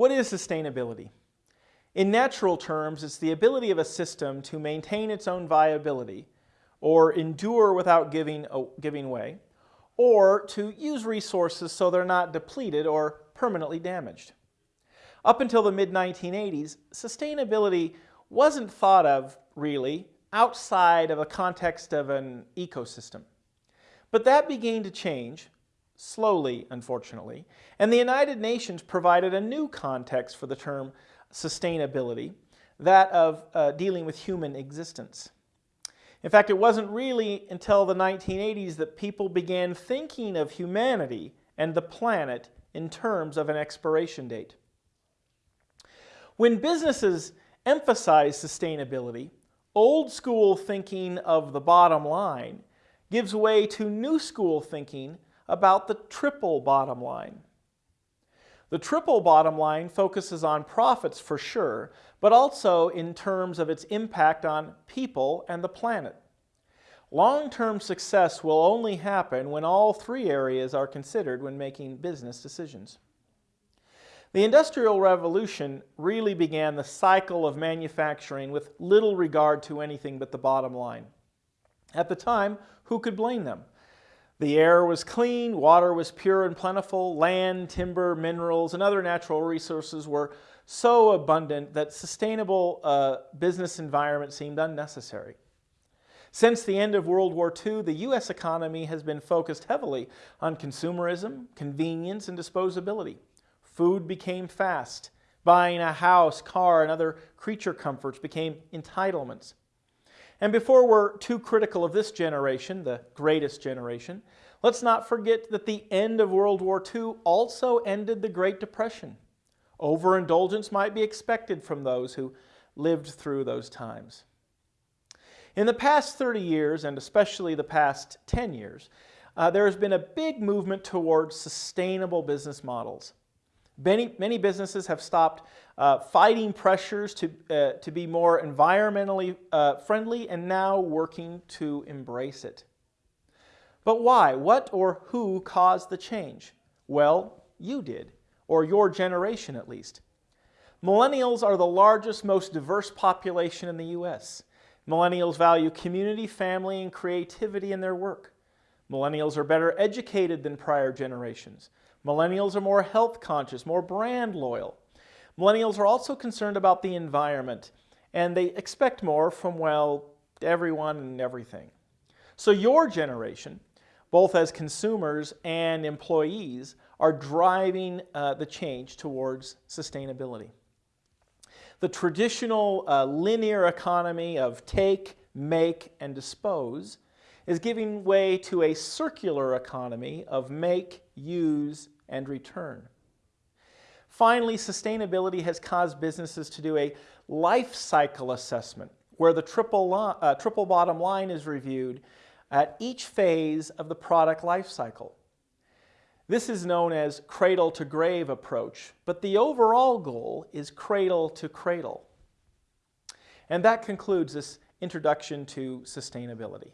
What is sustainability? In natural terms, it's the ability of a system to maintain its own viability or endure without giving, giving way, or to use resources so they're not depleted or permanently damaged. Up until the mid-1980s, sustainability wasn't thought of, really, outside of a context of an ecosystem. But that began to change, slowly, unfortunately, and the United Nations provided a new context for the term sustainability, that of uh, dealing with human existence. In fact, it wasn't really until the 1980s that people began thinking of humanity and the planet in terms of an expiration date. When businesses emphasize sustainability, old school thinking of the bottom line gives way to new school thinking about the triple bottom line. The triple bottom line focuses on profits for sure, but also in terms of its impact on people and the planet. Long-term success will only happen when all three areas are considered when making business decisions. The Industrial Revolution really began the cycle of manufacturing with little regard to anything but the bottom line. At the time, who could blame them? The air was clean, water was pure and plentiful, land, timber, minerals, and other natural resources were so abundant that sustainable uh, business environment seemed unnecessary. Since the end of World War II, the U.S. economy has been focused heavily on consumerism, convenience, and disposability. Food became fast. Buying a house, car, and other creature comforts became entitlements. And before we're too critical of this generation, the greatest generation, let's not forget that the end of World War II also ended the Great Depression. Overindulgence might be expected from those who lived through those times. In the past 30 years, and especially the past 10 years, uh, there has been a big movement towards sustainable business models. Many, many businesses have stopped uh, fighting pressures to, uh, to be more environmentally uh, friendly and now working to embrace it. But why? What or who caused the change? Well, you did, or your generation at least. Millennials are the largest, most diverse population in the U.S. Millennials value community, family, and creativity in their work. Millennials are better educated than prior generations. Millennials are more health conscious, more brand loyal. Millennials are also concerned about the environment and they expect more from, well, everyone and everything. So your generation, both as consumers and employees, are driving uh, the change towards sustainability. The traditional uh, linear economy of take, make, and dispose is giving way to a circular economy of make, use, and return. Finally, sustainability has caused businesses to do a life cycle assessment where the triple, uh, triple bottom line is reviewed at each phase of the product life cycle. This is known as cradle to grave approach, but the overall goal is cradle to cradle. And that concludes this introduction to sustainability.